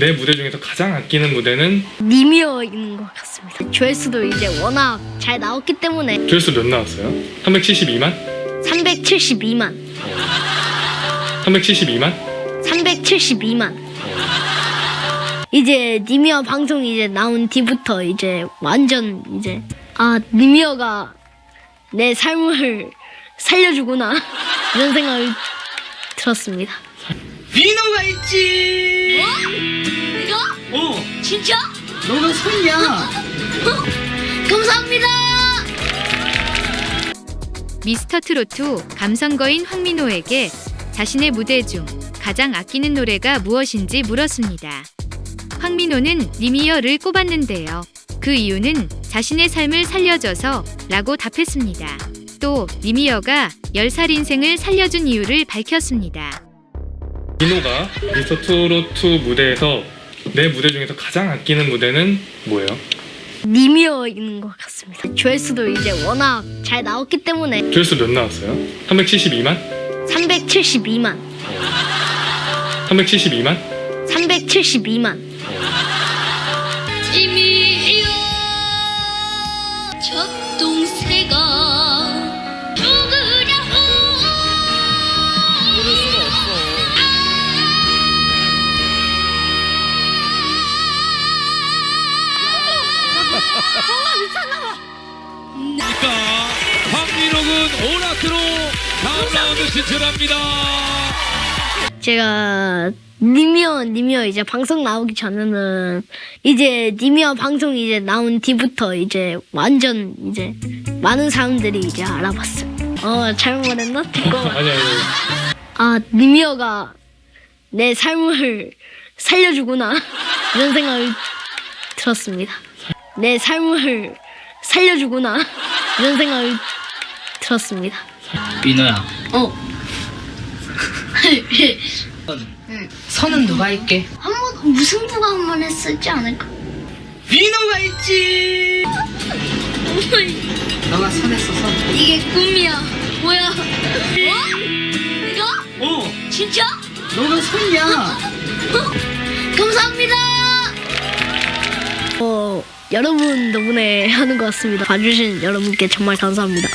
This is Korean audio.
내 무대 중에서 가장 아끼는 무대는 니미어인 것 같습니다. 조회수도 이제 워낙 잘 나왔기 때문에 조회수 몇 나왔어요? 372만? 372만, 372만? 372만. 이제 니미어 방송 이제 나온 뒤부터 이제 완전 이제 아 니미어가 내 삶을 살려주구나 이런 생각을 들었습니다. 민호가 있지. 어, 진짜 너가 손이야. 감사합니다. 미스터 트로트 감성거인 황민호에게 자신의 무대 중 가장 아끼는 노래가 무엇인지 물었습니다. 황민호는 니미어를 꼽았는데요. 그 이유는 자신의 삶을 살려줘서 라고 답했습니다. 또 니미어가 10살 인생을 살려준 이유를 밝혔습니다. 민호가 미스터 트로트 무대에서 내 무대 중에서 가장 아끼는 무대는 뭐예요? 니미어인 것 같습니다. 조회수도 이제 워낙 잘 나왔기 때문에 조회수 몇 나왔어요? 372만? 372만, 372만? 372만. 오라트로 다음 라운드 진출합니다. 제가 니미어 니미어 이제 방송 나오기 전에는 이제 니미어 방송 이제 나온 뒤부터 이제 완전 이제 많은 사람들이 이제 알아봤어요. 어 잘못 말했나? 잠깐만. 아니 아니 아 니미어가 내 삶을 살려주구나 이런 생각을 들었습니다. 내 삶을 살려주구나 이런 생각을 들었습니다. 민호야. 어. 선은 누가 할게? 한번 무승부가 한 번 했었지 않을까? 민호가 있지. 너가 선했어 선. 이게 꿈이야. 뭐야? 뭐? 이거? 어, 진짜? 너가 손이야. 감사합니다. 어, 여러분 덕분에 하는 것 같습니다. 봐주신 여러분께 정말 감사합니다.